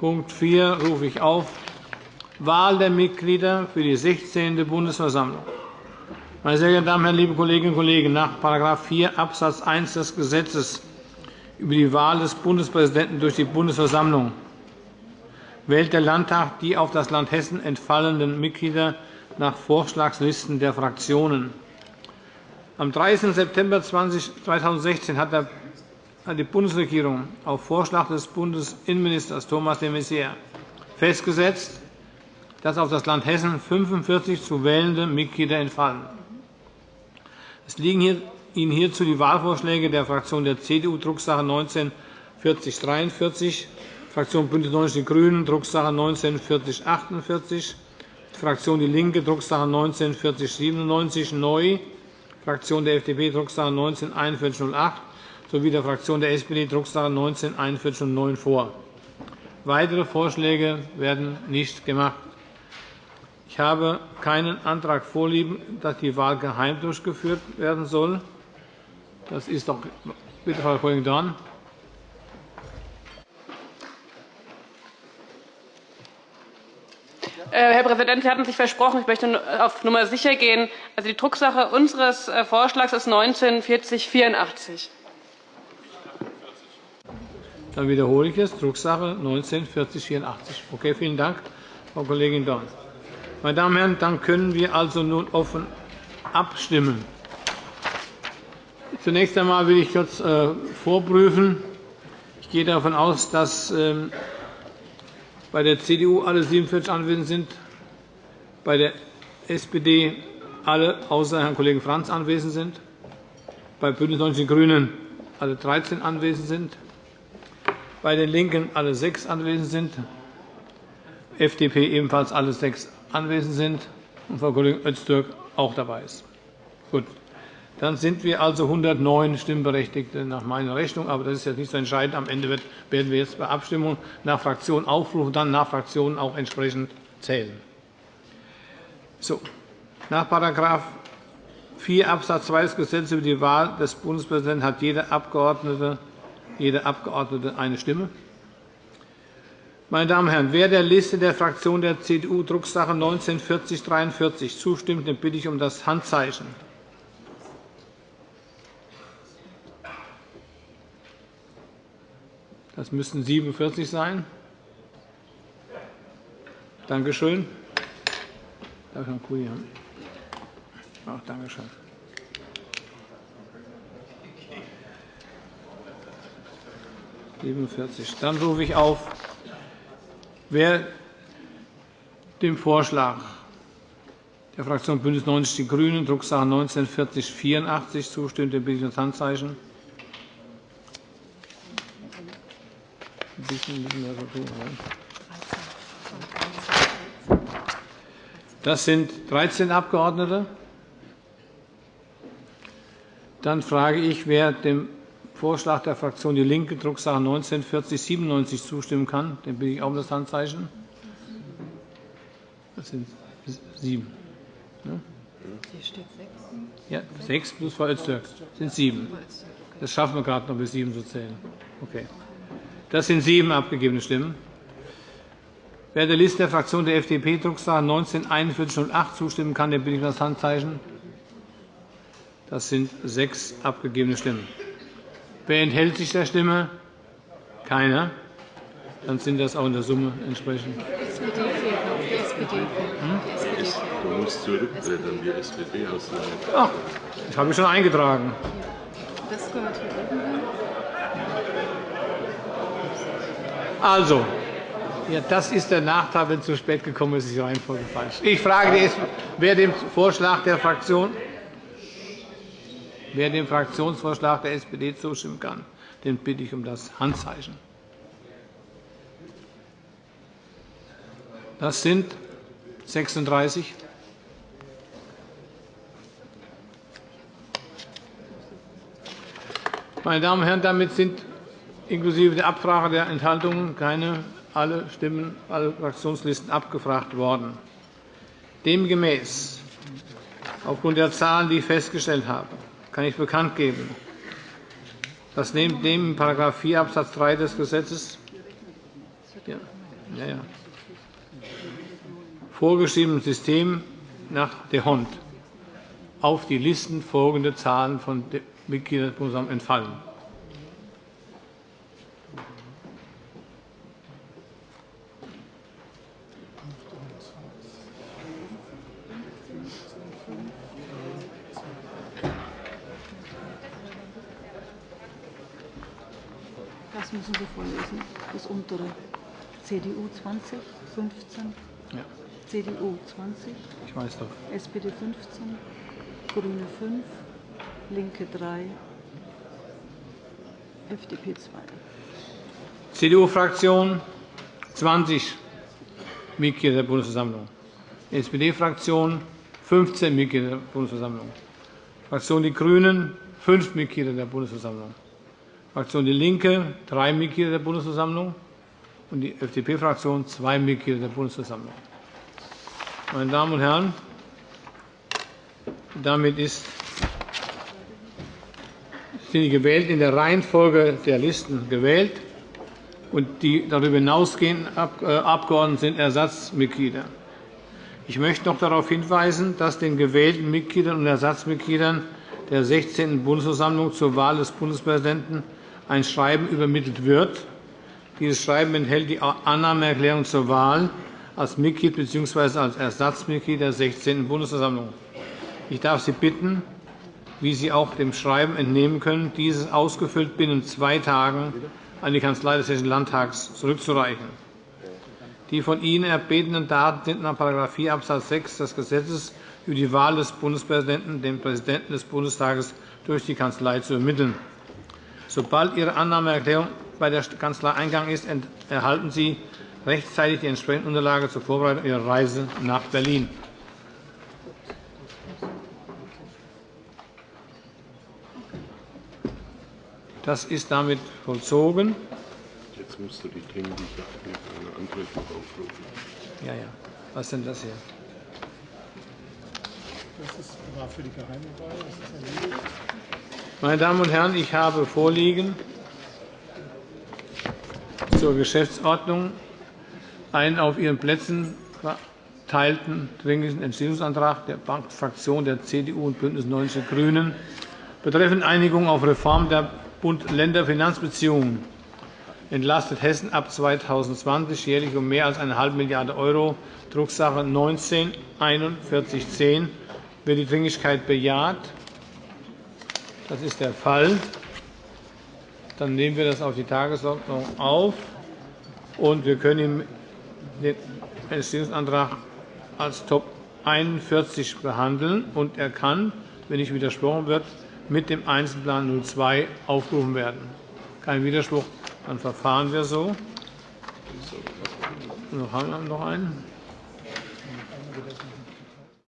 Punkt 4 rufe ich auf. Wahl der Mitglieder für die 16. Bundesversammlung. Meine sehr geehrten Damen und Herren, liebe Kolleginnen und Kollegen! Nach § 4 Abs. 1 des Gesetzes über die Wahl des Bundespräsidenten durch die Bundesversammlung wählt der Landtag die auf das Land Hessen entfallenden Mitglieder nach Vorschlagslisten der Fraktionen. Am 30. September 2016 hat die Bundesregierung auf Vorschlag des Bundesinnenministers Thomas de Maizière festgesetzt, dass auf das Land Hessen 45 zu wählende Mitglieder entfallen. Es liegen Ihnen hierzu die Wahlvorschläge der Fraktion der CDU, Drucksache 19 4043, Fraktion BÜNDNIS 90 die GRÜNEN, Drucksache 19 4048, Fraktion DIE LINKE, Drucksache 19 4097 neu, Fraktion der FDP, Drucksache 19 4108 sowie der Fraktion der SPD, Drucksache 19 4109 vor. Weitere Vorschläge werden nicht gemacht. Ich habe keinen Antrag vorliegen, dass die Wahl geheim durchgeführt werden soll. Das ist doch bitte, Frau Kollegin Dorn. Äh, Herr Präsident, Sie hatten sich versprochen, ich möchte auf Nummer sicher gehen. Also die Drucksache unseres äh, Vorschlags ist 194084. Dann wiederhole ich es. Drucksache 194084. Okay, vielen Dank, Frau Kollegin Dorn. Meine Damen und Herren, dann können wir also nun offen abstimmen. Zunächst einmal will ich kurz äh, vorprüfen. Ich gehe davon aus, dass ähm, bei der CDU alle 47 anwesend sind, bei der SPD alle außer Herrn Kollegen Franz anwesend sind, bei BÜNDNIS 90 die GRÜNEN alle 13 anwesend sind, bei den LINKEN alle sechs anwesend sind, FDP ebenfalls alle sechs anwesend sind und Frau Kollegin Öztürk auch dabei ist. Gut. Dann sind wir also 109 Stimmberechtigte nach meiner Rechnung. Aber das ist jetzt nicht so entscheidend. Am Ende werden wir jetzt bei Abstimmung nach Fraktion aufrufen, dann nach Fraktionen auch entsprechend zählen. So. Nach § 4 Abs. 2 des Gesetzes über die Wahl des Bundespräsidenten hat jeder Abgeordnete, jede Abgeordnete eine Stimme. Meine Damen und Herren, wer der Liste der Fraktion der CDU Drucksache 19 4043 zustimmt, den bitte ich um das Handzeichen. Das müssten 47 sein. Danke schön. Darf ich noch einen Kuli haben? Ach, danke schön. Dann rufe ich auf, wer dem Vorschlag der Fraktion BÜNDNIS 90 die GRÜNEN, Drucksache 19 4084 zustimmt, den bitte ich um das Handzeichen. tun Das sind 13 Abgeordnete. Dann frage ich, wer dem Vorschlag der Fraktion DIE LINKE, Drucksache 19 4097 zustimmen kann. Den bitte ich auch um das Handzeichen. Das sind sieben. Hier steht sechs. Ja, sechs plus Frau Öztürk sind sieben. Das schaffen wir gerade noch, bis sieben zu zählen. Okay. Das sind sieben abgegebene Stimmen. Wer der Liste der Fraktion der FDP Drucksache 19 4108 zustimmen kann, der bitte ich um das Handzeichen. Das sind sechs abgegebene Stimmen. Wer enthält sich der Stimme? Keiner. Dann sind das auch in der Summe entsprechend. SPD. Du musst zurückblättern, die SPD Ach, ich habe mich schon eingetragen. Das gehört hier Also, ja, das ist der Nachteil, wenn es zu spät gekommen ist, ist die Reihenfolge falsch. Ich frage, wer dem Vorschlag der Fraktion, wer dem Fraktionsvorschlag der SPD zustimmen kann, den bitte ich um das Handzeichen. Das sind 36. Meine Damen und Herren, damit sind inklusive der Abfrage der Enthaltungen keine alle Stimmen, alle Fraktionslisten abgefragt worden. Demgemäß, aufgrund der Zahlen, die ich festgestellt habe, kann ich bekannt geben, dass neben dem in § 4 Abs. 3 des Gesetzes Ja. Ja, ja. Vorgeschriebenes System nach der Hond auf die Listen folgende Zahlen von Mitgliedern entfallen. Das müssen Sie vorlesen, das untere. CDU 20, 15, Ja, CDU 20, ich weiß doch. SPD 15, Grüne 5, Linke 3, FDP 2. CDU-Fraktion 20 Mitglieder der Bundesversammlung, SPD-Fraktion 15 Mitglieder der Bundesversammlung, Fraktion Die Grünen 5 Mitglieder der Bundesversammlung, Fraktion Die Linke 3 Mitglieder der Bundesversammlung und die FDP-Fraktion 2 Mitglieder der Bundesversammlung. Meine Damen und Herren, damit ist sind die gewählt in der Reihenfolge der Listen gewählt und die darüber hinausgehenden äh, Abgeordneten sind Ersatzmitglieder. Ich möchte noch darauf hinweisen, dass den gewählten Mitgliedern und Ersatzmitgliedern der 16. Bundesversammlung zur Wahl des Bundespräsidenten ein Schreiben übermittelt wird. Dieses Schreiben enthält die Annahmeerklärung zur Wahl als Mitglied bzw. als Ersatzmitglied der 16. Bundesversammlung. Ich darf Sie bitten, wie Sie auch dem Schreiben entnehmen können, dieses ausgefüllt binnen zwei Tagen an die Kanzlei des Hessischen Landtags zurückzureichen. Die von Ihnen erbetenen Daten sind nach § 4 Abs. 6 des Gesetzes über die Wahl des Bundespräsidenten dem Präsidenten des Bundestages durch die Kanzlei zu ermitteln. Sobald Ihre Annahmeerklärung bei der Kanzlei eingegangen ist, erhalten Sie rechtzeitig die entsprechende Unterlage zur Vorbereitung Ihrer Reise nach Berlin. Das ist damit vollzogen. Jetzt musst du die dringliche Anträge noch aufrufen. Ja, ja. Was ist denn das hier? Das war für die geheime Wahl. Das ist erledigt. Meine Damen und Herren, ich habe vorliegen zur Geschäftsordnung einen auf Ihren Plätzen verteilten Dringlichen Entschließungsantrag der Fraktion der CDU und BÜNDNIS 90 die GRÜNEN betreffend Einigung auf Reform der Bund-Länder-Finanzbeziehungen entlastet Hessen ab 2020 jährlich um mehr als eine halbe Milliarde €, Drucksache 19 4110 Wird die Dringlichkeit bejaht? Das ist der Fall. Dann nehmen wir das auf die Tagesordnung auf, und wir können den Entschließungsantrag als Top 41 behandeln. Und er kann, wenn nicht widersprochen wird, mit dem Einzelplan 02 aufgerufen werden. Kein Widerspruch, dann verfahren wir so. Noch haben wir noch einen.